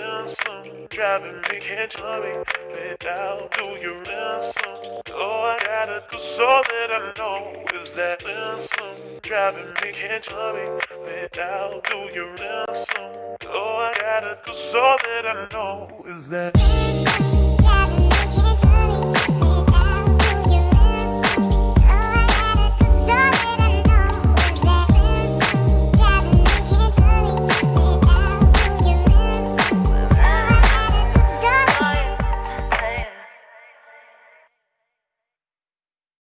ransom, driving me can't tell me without do your ransom. Oh, I gotta do so that I know is that ransom, driving me can't tell me without do your ransom. Oh, I gotta do so that I know is that.